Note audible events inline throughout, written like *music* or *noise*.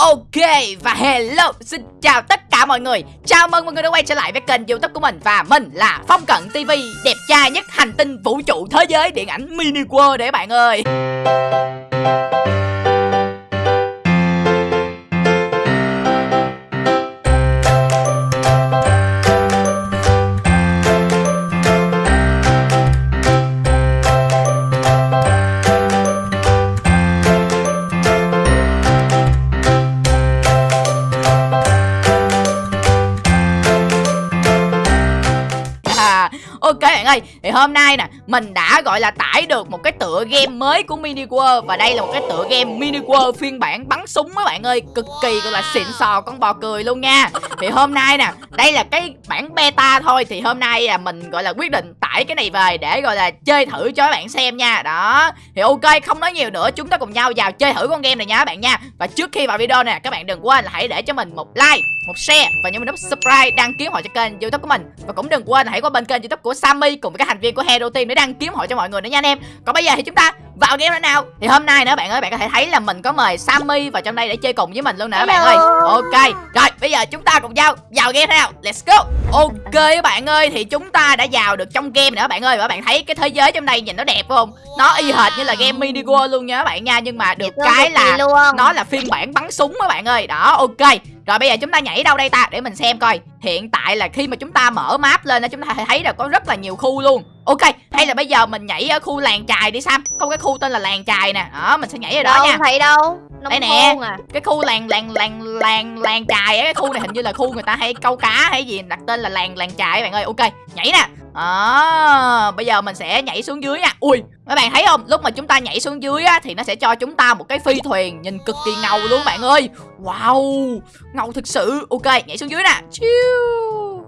Ok, và hello, Xin chào tất cả mọi người. Chào mừng mọi người đã quay trở lại với kênh youtube của mình Và mình là Phong Cận TV Đẹp trai nhất hành tinh vũ trụ thế giới điện ảnh mini world để bạn ơi. Ai, thì hôm nay nè Mình đã gọi là tải được một cái tựa game mới của Mini World. Và đây là một cái tựa game Mini World phiên bản bắn súng mấy bạn ơi. Cực kỳ gọi là xịn sò con bò cười luôn nha. Thì hôm nay nè, đây là cái bản beta thôi. Thì hôm nay là mình gọi là quyết định tải cái này về để gọi là chơi thử cho các bạn xem nha. Đó, thì ok không nói nhiều nữa. Chúng ta cùng nhau vào chơi thử con game này nha các bạn nha. Và trước khi vào video nè, các bạn đừng quên là hãy để cho mình một like một share và nhấn nút subscribe đăng ký họ cho kênh youtube của mình. Và cũng đừng quên là hãy qua bên kênh youtube của Sammy cùng với các thành viên của Hero Team để đăng ký họ cho mọi người nữa nha anh em. Còn bây giờ thì chúng ta vào game nữa nào. Thì hôm nay nữa bạn ơi bạn có thể thấy là mình có mời Sammy vào trong đây để chơi cùng với mình luôn nè các bạn ơi. Ok rồi bây giờ chúng ta cùng nhau vào game nào? Let's go. Ok các bạn ơi thì chúng ta đã vào được trong game nữa bạn ơi. Và bạn thấy cái thế giới trong đây nhìn nó đẹp không? Nó y hệt như là game mini World luôn nha các bạn nha. Nhưng mà được cái là nó là phiên bản bắn súng các bạn ơi. Đó ok rồi bây giờ chúng ta nhảy đâu đây ta? Để mình xem coi. Hiện tại là khi mà chúng ta mở map lên chúng ta thấy là có rất là nhiều khu luôn. Ok hay là bây giờ mình nhảy ở khu làng trài đi Sam. Có cái khu tên là làng trài nè. Đó mình sẽ nhảy ở đó đâu, nha. thấy đâu? Nông Đây nè. à. Cái khu làng làng làng làng làng trài á Cái khu này hình như là khu người ta hay câu cá hay gì Đặt tên là làng làng trài các bạn ơi. Ok nhảy nè à, bây giờ mình sẽ nhảy xuống dưới nha. Ui, các bạn thấy không? Lúc mà chúng ta nhảy xuống dưới á, thì nó sẽ cho chúng ta một cái phi thuyền Nhìn cực kỳ ngầu luôn bạn ơi. Wow, ngầu thực sự. Ok, nhảy xuống dưới nè. Chiu.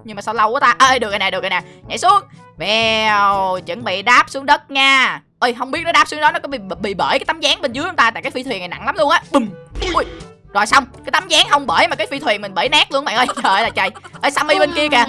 Nhưng mà sao lâu quá ta? Ơi được rồi nè, được rồi nè. Nhảy xuống. Vèo, chuẩn bị đáp xuống đất nha. Ơi, không biết nó đáp xuống đó nó có bị bị bởi cái tấm dáng bên dưới chúng ta? Tại cái phi thuyền này nặng lắm luôn á. Bùm. Ui, rồi xong, cái tấm dáng không bởi mà cái phi thuyền mình bể nát luôn bạn ơi. *laughs* Trời ơi là trời. Ê, Sammy bên kia kìa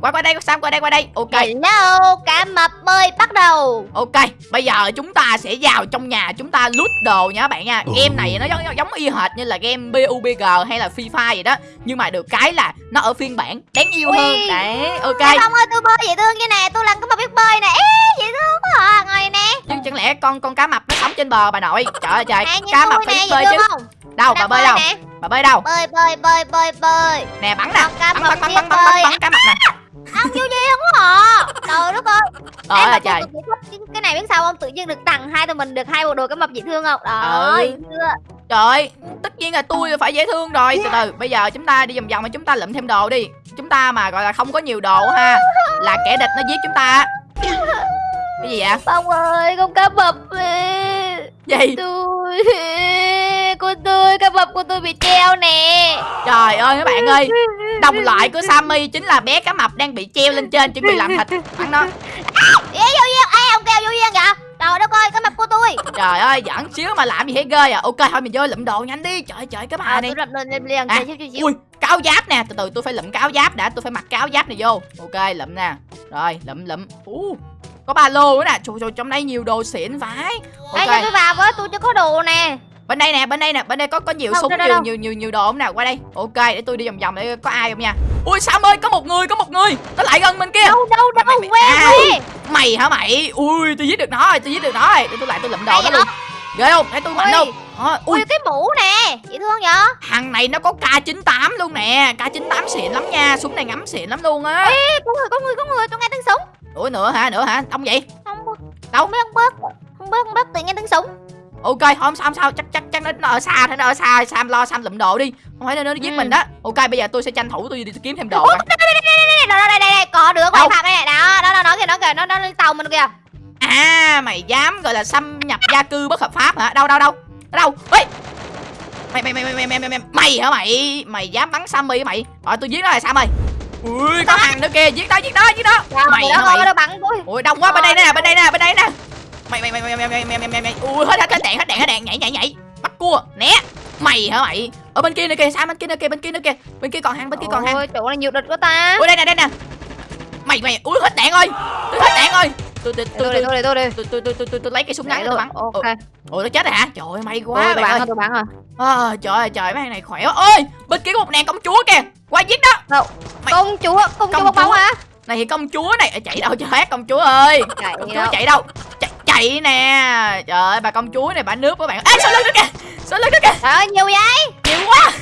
qua qua đây Sam qua đây qua đây. Ok. Hello, cá mập bơi bắt đầu. Ok bây giờ chúng ta sẽ vào trong nhà chúng ta loot đồ nha các bạn nha. Game này nó giống giống y hệt như là game PUBG hay là Free Fire vậy đó. Nhưng mà được cái là nó ở phiên bản đáng yêu Ui. hơn. Đấy ok. Cá Phong ơi, tôi bơi dễ thương như nè. Tôi là cá mập biết bơi nè. Ê, dễ thương quá à Ngồi nè. Nhưng chẳng lẽ con con cá mập nó sống trên bờ bà nội? Trời ơi trời. Nè, cá mập phải nè, bơi chứ. không? Đâu bà Đang bơi đâu? nè. Bà bơi đâu? Bơi, bơi, bơi, bơi, bơi. Nè bắn nè. Bắn bắn bắn bắn bắn bơi. bắn cá mập Trời đất ơi trời ơi trời. cái này biết sao không? Tự nhiên được tặng hai tụi mình được hai bộ đồ cá mập dễ thương không? Ừ. Rồi chưa? Trời ơi tất nhiên là tôi phải dễ thương rồi. Từ từ bây giờ chúng ta đi vòng vòng mà chúng ta lượm thêm đồ đi. Chúng ta mà gọi là không có nhiều đồ ha là kẻ địch nó giết chúng ta. Cái gì vậy? Phong ơi, con cá mập gì? tôi của tôi cá mập của tôi bị treo nè. Trời ơi các bạn ơi Đồng loại của Sammy chính là bé cá mập đang bị treo lên trên chuẩn bị làm thịt. Bắn nó. Ê vô duyên ê ông kêu vô duyên kìa. Trời đất ơi cá mập của tôi. Trời ơi giỡn xíu mà làm gì thấy ghê à. Ok thôi mình vô lụm đồ nhanh đi. Trời trời cái bà à, này. tôi lên liền. À, à, Ui cáo giáp nè. Từ từ tôi phải lụm cáo giáp đã. Tôi phải mặc cáo giáp này vô. Ok lụm nè. Rồi lụm lụm. Uh, Có ba lô nữa nè. Trời trời trong đây nhiều đồ xịn vãi. Ê cho Ok tôi vào với. Tôi chưa có đồ nè bên đây nè bên đây nè bên đây có có nhiều Đâu, súng đâu, đâu, nhiều đâu? nhiều nhiều nhiều đồ không nè qua đây. Ok để tôi đi vòng vòng để có ai không nha. Ui sam ơi có một người có một người. Nó lại gần bên kia đâu đâu Mày- đâu mày- quê à. quê mày hả mày? Ui tôi giết được nó rồi tôi giết được nó rồi. Để tôi lại tôi lụm đồ nó luôn. Ghê không? Để tôi mạnh Đó, ui. Ui cái mũ nè. Dễ thương vậy thằng này nó có k98 luôn nè. K98 xịn lắm nha. Súng này ngắm xịn lắm luôn á. Ê, có người có người có người tôi nghe tiếng súng. Ủa nữa hả nữa hả? Ông vậy? Không Đâu? biết không bớt không bớt không bớt tự nghe tiếng súng ok không sao không sao chắc chắc chắc nó, nó ở xa thế nó ở xa sam lo sam lụm đồ đi không phải nó, nó giết Ừ. mình đó ok bây giờ tôi sẽ tranh thủ tôi đi kiếm thêm đồ coi. đây đây đây đây đây đây có được Đâu? quay phạt đây này đó đó đó nó kìa nó kìa nó nó lên tàu mình kìa À mày dám gọi là xâm nhập gia cư bất hợp pháp hả? Đâu đâu đâu? Đâu? Ê! Mày mày mày mày mày mày mày mày mày hả mày? Mày dám bắn Sammy mày? Rồi tôi giết nó là Sam ơi. Ui có thằng nữa kìa, giết đó giết đó giết đó. Mày Rồi, hả mày? rồi Ui đông quá bên đây nè, bên đây nè, bên đây nè. Mày mày mày mày mày mày mày mày mày mày. Ui hết hết hết đạn hết đạn hết đạn nhảy nhảy nhảy. Bắt cua, né. Mày hả mày? Ở bên kia nữa kìa, Sam bên kia nữa kìa, bên kia nữa kìa. Bên kia còn hàng, bên kia còn hàng. ôi chỗ này nhiều địch quá ta Ui đây nè đây nè. Mày mày ui hết đạn ơi. Tôi hết đạn ơi. tôi tôi tôi tôi đi tôi đi tôi đi tôi tôi tôi tôi lấy cây súng ngắn tôi bắn ok ủa nó chết rồi hả trời ơi may quá bạn bắn ơi tôi bắn rồi à, trời ơi trời mấy thằng này khỏe quá ôi bên kia có một nàng công chúa kìa qua giết đó công chúa công chúa chúa. hả này thì công chúa này chạy đâu cho hết công chúa ơi chạy công chúa chạy đâu chạy, chạy nè. Trời ơi bà công chúa này bà nước các bạn. Ê sau lưng nó kìa? Sau lưng nó kìa? Trời ơi nhiều vậy? Nhiều quá.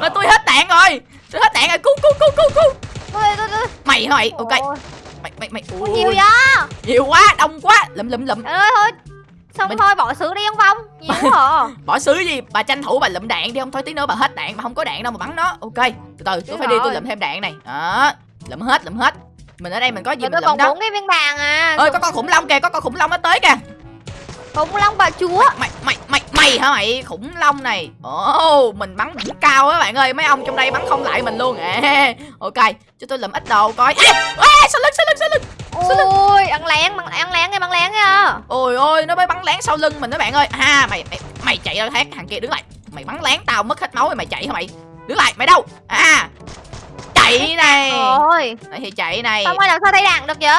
Mà tôi hết đạn rồi. Tôi hết đạn rồi. Cứu cứu cứu cứu cứu. Tôi tôi tôi mày hả mày ok mày mày mày. Nhiều Ui, vậy? Nhiều quá đông quá. Lụm lụm lụm. Trời ơi thôi. Xong Mình- thôi bỏ xứ đi ông phong. Nhiều quá à. *laughs* bỏ xứ gì? Bà tranh thủ bà lụm đạn đi. Không thôi tí nữa bà hết đạn bà không có đạn đâu mà bắn nó. Ok từ từ tôi phải đi tôi lụm thêm đạn này. Đó lụm hết lụm hết mình ở đây mình có gì Mà mình lụm còn đó. bốn cái viên vàng à. Ơi có con khủng long kìa có con khủng long nó tới kìa. Khủng long bà chúa. Mày mày mày mày hả mày? Khủng long này. Ồ mình bắn đỉnh cao á bạn ơi. Mấy ông trong đây bắn không lại mình luôn. À ok cho tôi lụm ít đồ coi. Ê ê sau lưng sau lưng sau lưng? Ôi ăn lén ăn ăn lén nghe ăn lén nha. Ôi ôi nó mới bắn lén sau lưng mình đó bạn ơi. Ha mày mày mày chạy ra thác thằng kia đứng lại. Mày bắn lén tao mất hết máu rồi mày chạy hả mày? Đứng lại mày đâu? À chạy *laughs* này. Ôi. Đấy thì chạy này. Xong rồi làm sao thấy đạn được vậy?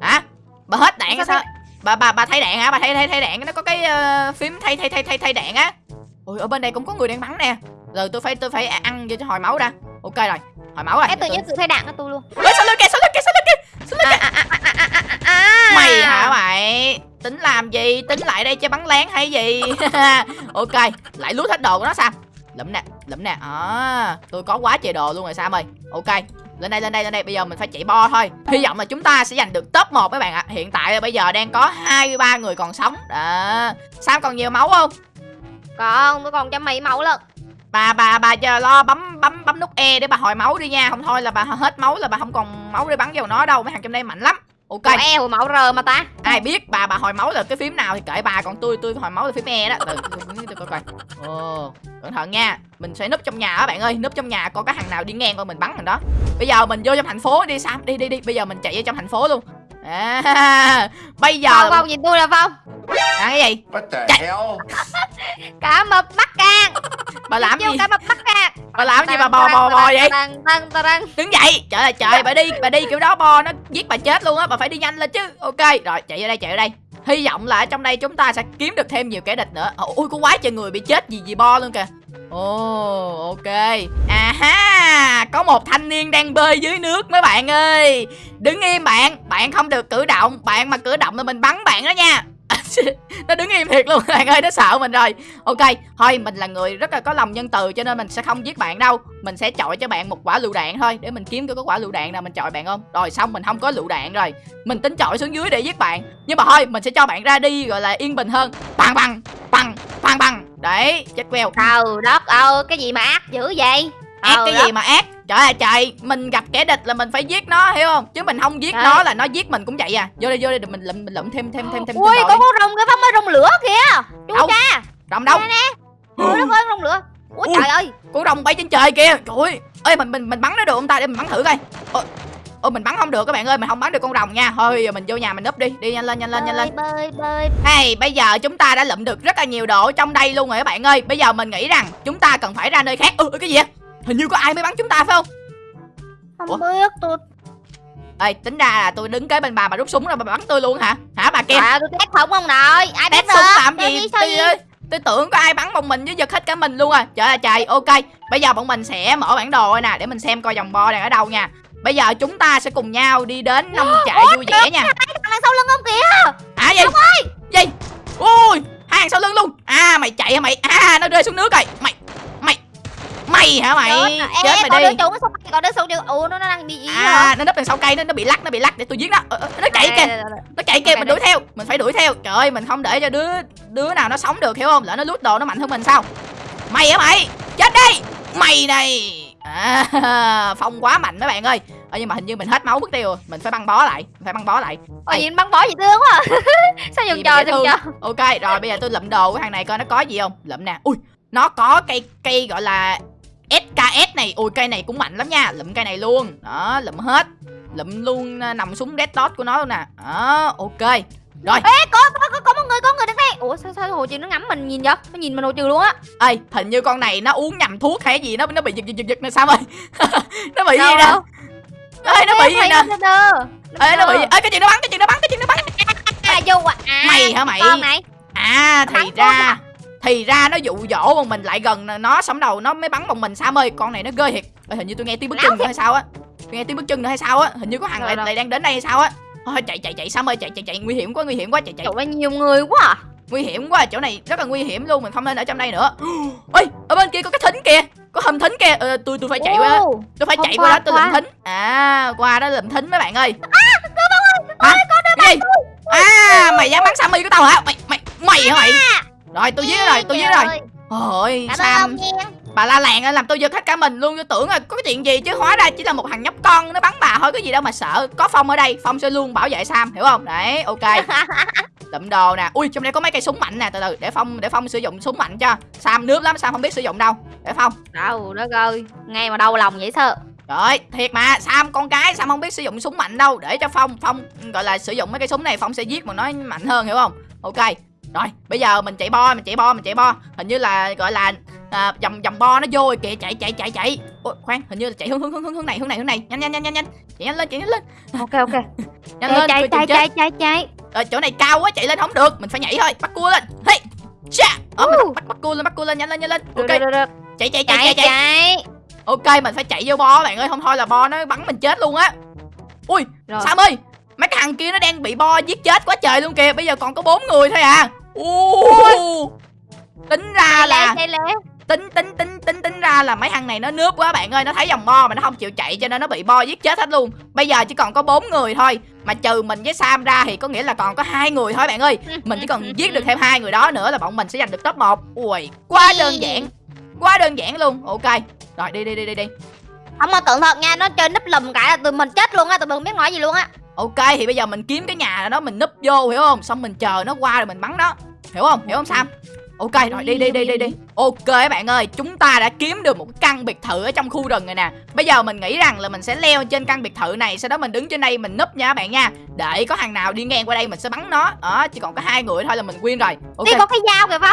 Hả? Bà hết đạn Sao sao? bà bà bà thay đạn hả? Bà thay thay thay đạn. Nó có cái ờ, phím thay thay thay thay thay đạn á. Ôi ở bên đây cũng có người đang bắn nè. Rồi tôi phải tôi phải ăn vô cho hồi máu ra ok rồi. Hồi máu rồi. Em tự Tôi- nhiên tự thay đạn cho tôi luôn. Ôi, sau lưng kìa sau lưng kìa sau lưng kìa lưng kìa. à, à, à, à, à, à, à. mày hả mày? Tính làm gì? Tính lại đây cho bắn lén hay gì? *laughs* Ok lại lút hết đồ của nó sao lụm nè lụm nè. À, tôi có quá trời đồ luôn rồi sao ơi. Ok lên đây lên đây lên đây. Bây giờ mình phải chạy bo thôi. Hy vọng là chúng ta sẽ giành được top 1 các bạn ạ. Hiện tại bây giờ đang có 23 người còn sống. Đó. Sam còn nhiều máu không? Còn tôi còn trăm mấy máu lận. Bà bà bà chờ lo bấm bấm bấm nút e để bà hồi máu đi nha. Không thôi là bà hết máu là bà không còn máu để bắn vào nó đâu. Mấy thằng trong đây mạnh lắm Ủa, e hồi máu r mà ta. Ai biết bà bà hồi máu là cái phím nào thì kệ bà còn tôi tôi hồi máu là phím e đó. Từ tôi coi coi ồ cẩn thận nha. Mình sẽ núp trong nhà á bạn ơi núp trong nhà coi có thằng nào đi ngang coi mình bắn thằng đó. Bây giờ mình vô trong thành phố đi sam đi đi đi. Bây giờ mình chạy vô trong thành phố luôn. À, *laughs* bây giờ phong phong nhìn tôi là phong à, cái gì? What the Chạy. hell? *laughs* cá mập bắt càng bà làm gì? cá mập bắt càng bà làm gì bà bò bò bò vậy? đứng dậy. Trời ơi trời bà đi bà đi kiểu đó bo nó giết bà chết luôn á bà phải đi nhanh lên chứ. Ok rồi chạy vô đây chạy vô đây. Hy vọng là ở trong đây chúng ta sẽ kiếm được thêm nhiều kẻ địch nữa. Ôi có quá trời người bị chết vì vì bo luôn kìa. Ồ ok. À ha có một thanh niên đang bơi dưới nước mấy bạn ơi. Đứng im bạn bạn không được cử động. Bạn mà cử động là mình bắn bạn đó nha nó đứng im thiệt luôn, *laughs* bạn ơi, nó sợ mình rồi. Ok, thôi, mình là người rất là có lòng nhân từ cho nên mình sẽ không giết bạn đâu. Mình sẽ chọi cho bạn một quả lựu đạn thôi, để mình kiếm có quả lựu đạn nào mình chọi bạn không? Rồi xong, mình không có lựu đạn rồi. Mình tính chọi xuống dưới để giết bạn. Nhưng mà thôi, mình sẽ cho bạn ra đi, gọi là yên bình hơn. Bằng bằng bằng bằng bằng đấy, chết queo. Trời đất ơi, cái gì mà ác dữ vậy? Ác Trời cái đất. gì mà ác? Trời ơi trời mình gặp kẻ địch là mình phải giết nó hiểu không? Chứ mình không giết Trời. nó là nó giết mình cũng vậy à. Vô đây vô đây mình lụm mình lụm thêm thêm thêm thêm ui có con rồng cái phong rồng lửa kìa. Chú Đâu? cha. Rồng đâu? Nè, ôi đất ơi rồng lửa. Ui Ui. trời ơi. con rồng bay trên trời kìa. Trời ơi. Ơi mình mình mình bắn nó được không ta? Để mình bắn thử coi. Ôi, ôi mình bắn không được các bạn ơi mình không bắn được con rồng nha. Thôi giờ mình vô nhà mình núp đi. Đi nhanh lên nhanh lên nhanh lên. Bơi bơi bơi. Hey, bây giờ chúng ta đã lụm được rất là nhiều đồ trong đây luôn rồi các bạn ơi. Bây giờ mình nghĩ rằng chúng ta cần phải ra nơi khác. Ừ, cái gì vậy? Hình như có ai mới bắn chúng ta phải không? không Ủa? biết tôi Ê, tính ra là tôi đứng kế bên bà mà rút súng rồi bà bắn tôi luôn hả? Hả bà kia? à tôi test không ông nội ai Test súng làm gì? Tôi, ơi, tôi tưởng có ai bắn một mình với giật hết cả mình luôn à Trời ơi trời, ok Bây giờ bọn mình sẽ mở bản đồ rồi nè Để mình xem coi dòng bo đang ở đâu nha Bây giờ chúng ta sẽ cùng nhau đi đến nông trại vui vẻ nha thằng đằng sau lưng ông kìa À gì? Gì? Ui, hai hàng sau lưng luôn À mày chạy hả mày? À nó rơi xuống nước rồi mày Mày hả mày? Chết, Chết ê, mày đi đứa trốn cây còn đứa sau ủa nó nó đang bị hả À, nó nấp đằng sau cây nó nó bị lắc nó bị lắc để tôi giết nó. Ờ, ờ, nó chạy kìa. nó chạy kìa mình đuổi theo mình phải đuổi theo. Trời ơi mình không để cho đứa đứa nào nó sống được hiểu không? Lỡ nó lút đồ nó mạnh hơn mình sao? Mày hả mày? Chết đi! Mày này! À, *laughs* phong quá mạnh mấy bạn ơi. Ờ, nhưng mà hình như mình hết máu mất tiêu rồi. Mình phải băng bó lại mình phải băng bó lại. Ôi nhìn băng bó gì thương quá à. *laughs* Sao Gì dễ dừng thương. chờ ok rồi bây giờ tôi lụm đồ của thằng này coi nó có gì không? Lụm nè. Ui nó có cây cây gọi là SKS này ui cây này cũng mạnh lắm nha. Lụm cây này luôn. Đó lụm hết. Lụm luôn à, nằm súng red dot của nó luôn nè. Đó ok. Rồi. Ê có có có, có một người có một người đang đây Ủa sao sao hồ trừ nó ngắm mình nhìn vậy? Nó nhìn mình hồ trừ luôn á. Ê hình như con này nó uống nhầm thuốc hay gì nó nó bị giật giật giật giật nè sao ơi *laughs* nó bị gì Đâu, nè? đâu? ê nó bị gì nè? ê nó bị ê cái chuyện nó bắn cái chuyện nó bắn cái chuyện nó bắn? Là du à, à Mày hả mày? À thì ra Thì ra nó dụ dỗ bọn mình lại gần nó sống đầu nó mới bắn bọn mình. Sam ơi con này nó ghê thiệt. Ê, Hình như tôi nghe tiếng bước chân nữa hay sao á. Tôi nghe tiếng bước chân nữa hay sao á. Hình như có thằng lại, lại đang đến đây hay sao á. Thôi chạy chạy chạy Sam ơi chạy chạy chạy. Nguy hiểm quá nguy hiểm quá chạy chạy. Trời nhiều người quá à. Nguy hiểm quá chỗ này rất là nguy hiểm luôn mình không nên ở trong đây nữa. *gasps* Ơi ở bên kia có cái thính kìa. Có hầm thính kìa. Ờ, tôi tôi phải chạy qua tôi phải chạy qua, qua đó tôi lượm thính. À qua đó lượm thính mấy bạn ơi. Hả? cái gì? à mày dám bắn sammy của tao hả? Mày mày mày hả mày rồi tôi giết nó rồi tôi giết nó rồi ôi sam. Bà la làng làm tôi giật hết cả mình luôn tôi tưởng là có cái chuyện gì chứ. Hóa ra chỉ là một thằng nhóc con nó bắn bà thôi có gì đâu mà sợ. Có phong ở đây phong sẽ luôn bảo vệ sam hiểu không? Đấy ok. *laughs* Lụm đồ nè. Ui trong đây có mấy cây súng mạnh nè từ từ để phong để phong sử dụng súng mạnh cho. Sam nước lắm sam không biết sử dụng đâu. Để phong. Đâu đất ơi Nghe mà đau lòng vậy sao? Rồi thiệt mà sam con cái sam không biết sử dụng súng mạnh đâu. Để cho phong phong gọi là sử dụng mấy cây súng này phong sẽ giết mà nó mạnh hơn hiểu không? Ok rồi bây giờ mình chạy bo mình chạy bo mình chạy bo. Hình như là gọi là à, vòng vòng bo nó vô rồi kìa chạy chạy chạy chạy. Ôi, khoan hình như là chạy hướng hướng hướng hướng này hướng này hướng này. Nhanh nhanh nhanh nhanh nhanh. Chạy nhanh lên chạy nhanh lên. Ok ok. *laughs* Nhanh Chạy lên chạy chạy chạy chạy chạy. Ờ, chỗ này cao quá chạy lên không được. Mình phải nhảy thôi bắt cua lên. Hey cha. Ờ, mình bắt bắt cua lên bắt cua lên nhanh lên nhanh lên. Ok. được, được, được. chạy chạy chạy Chạy chạy chạy. chạy. Ok mình phải chạy vô bo bạn ơi. Không thôi là bo nó bắn mình chết luôn á. Ui Rồi. Sam ơi mấy cái thằng kia nó đang bị bo giết chết quá trời luôn kìa. Bây giờ còn có bốn người thôi à u tính ra là tính tính tính tính tính ra là mấy thằng này nó nướp quá bạn ơi. Nó thấy dòng bo mà nó không chịu chạy cho nên nó bị bo giết chết hết luôn. Bây giờ chỉ còn có bốn người thôi. Mà trừ mình với sam ra thì có nghĩa là còn có hai người thôi bạn ơi. Mình chỉ cần *laughs* giết được thêm hai người đó nữa là bọn mình sẽ giành được top 1 ui quá đơn giản. Quá đơn giản luôn. Ok. Rồi đi đi đi đi đi. Không mà cẩn thận nha Nó chơi núp lùm cả là tụi mình chết luôn á Tụi mình không biết nói gì luôn á ok thì bây giờ mình kiếm cái nhà đó mình núp vô hiểu không? Xong mình chờ nó qua rồi mình bắn nó hiểu không? Hiểu không sam? Ok rồi đi đi đi đi đi. Ok các bạn ơi chúng ta đã kiếm được một căn biệt thự ở trong khu rừng này nè. Bây giờ mình nghĩ rằng là mình sẽ leo trên căn biệt thự này sau đó mình đứng trên đây mình núp nha các bạn nha. Để có thằng nào đi ngang qua đây mình sẽ bắn nó. Đó chỉ còn có hai người thôi là mình win rồi. Ok. Đi có cái dao kìa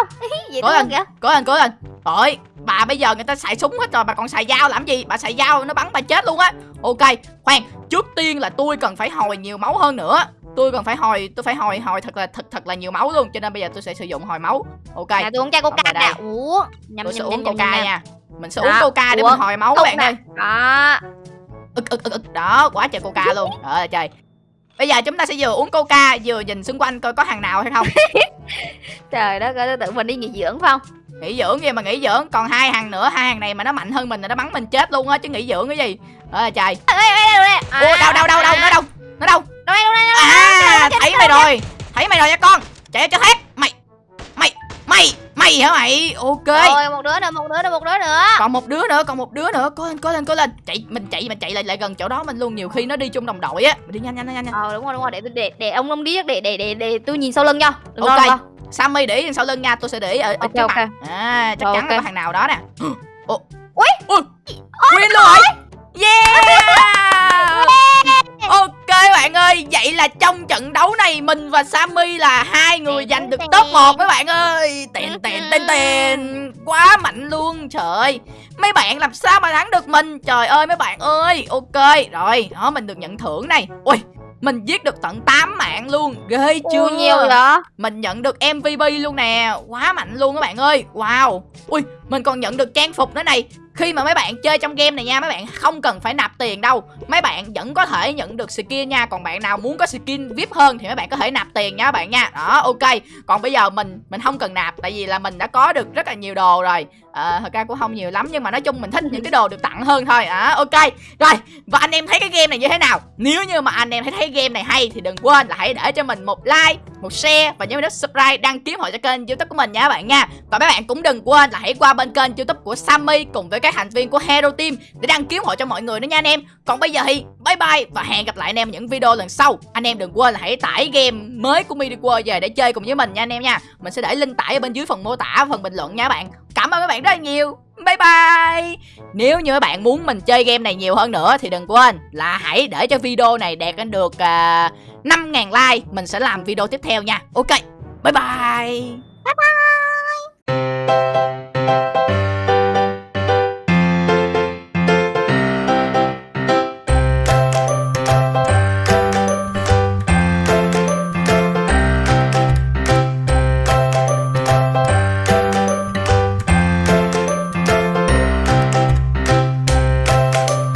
Gì Cố lên. kìa? cố lên cố lên. Trời bà bây giờ người ta xài súng hết rồi Bà còn xài dao làm gì? Bà xài dao nó bắn bà chết luôn á. Ok khoan Trước tiên là tôi cần phải hồi nhiều máu hơn nữa. Tôi cần phải hồi Tôi phải hồi hồi thật là thật thật là nhiều máu luôn Cho nên bây giờ tôi sẽ sử dụng hồi máu. Ok. Nè tôi uống chai coca nè Ủa? Nhâm Tôi sẽ uống coca nha. Mình sẽ Đó, uống coca để uống. mình hồi máu các Uống bạn ơi. Đó. Ực ực ực ực. Đó quá trời coca luôn. Trời ơi trời bây giờ chúng ta sẽ vừa uống coca vừa nhìn xung quanh coi có thằng nào hay không. *laughs* Trời đất ơi tự mình đi nghỉ dưỡng phải không? Nghỉ dưỡng gì mà nghỉ dưỡng? Còn hai thằng nữa hai thằng này mà nó mạnh hơn mình là nó bắn mình chết luôn á chứ nghỉ dưỡng cái gì. Ơi trời Ê ê Ủa đâu đâu đâu đâu nó đâu? Nó đâu? Đâu đây đâu đây đâu? À thấy mày rồi. Thấy mày rồi nha con. Chạy cho thoát mày mày mày mày hả mày? Ok. Rồi một đứa nữa một đứa nữa một đứa nữa. Còn một đứa nữa còn một đứa nữa. Cố lên cố lên cố lên. Chạy mình chạy mình chạy lại lại gần chỗ đó mình luôn. Nhiều khi nó đi chung đồng đội á. Mình đi nhanh nhanh nhanh nhanh Ờ đúng rồi đúng rồi. Để để để ông ông đi để để để để tôi nhìn sau lưng cho Đừng Ok. lo. Sammy để sau lưng nha. Tôi sẽ để ở, ở Ok, trước ok. mặt à chắc Rồi, chắn là ok. có thằng nào đó nè. *gasps* Ủa. Ui. Ui. Luôn rồi yeah ok bạn ơi vậy là trong trận đấu này mình và Sammy là hai người giành được top 1 các bạn ơi. Tiền tiền tiền *laughs* tiền quá mạnh luôn trời ơi. Mấy bạn làm sao mà thắng được mình? Trời ơi mấy bạn ơi. Ok rồi đó mình được nhận thưởng này. Ui mình giết được tận 8 mạng luôn. Ghê chưa? Ui, nhiều vậy? Mình nhận được MVP luôn nè. Quá mạnh luôn các bạn ơi. Wow. Ui mình còn nhận được trang phục nữa này. Khi mà mấy bạn chơi trong game này nha Mấy bạn không cần phải nạp tiền đâu. Mấy bạn vẫn có thể nhận được skin nha. Còn bạn nào muốn có skin VIP hơn Thì mấy bạn có thể nạp tiền nha các bạn nha. Đó ok. Còn bây giờ mình mình không cần nạp Tại vì là mình đã có được rất là nhiều đồ rồi. À, Thật ra cũng không nhiều lắm Nhưng mà nói chung mình thích những cái đồ được tặng hơn thôi. À, Ok. Rồi và anh em thấy cái game này như thế nào? Nếu như mà anh em thấy thấy game này hay Thì đừng quên là hãy để cho mình một like một share Và nhớ nhấn subscribe đăng ký hội cho kênh youtube của mình nha các bạn nha. Và mấy bạn cũng đừng quên là hãy qua bên kênh youtube của Sammy Cùng với các thành viên của Hero Team Để đăng ký hội cho mọi người nữa nha anh em. Còn bây giờ thì bye bye Và hẹn gặp lại anh em những video lần sau. Anh em đừng quên là hãy tải game mới của Midi World về để chơi cùng với mình nha anh em nha. Mình sẽ để link tải ở bên dưới phần mô tả phần bình luận nha các bạn. Cảm ơn các bạn rất là nhiều. Bye bye. Nếu như các bạn muốn mình chơi game này nhiều hơn nữa Thì đừng quên là hãy để cho video này đạt đến được à, uh, 5.000 like. Mình sẽ làm video tiếp theo nha. Ok Bye bye. Bye bye.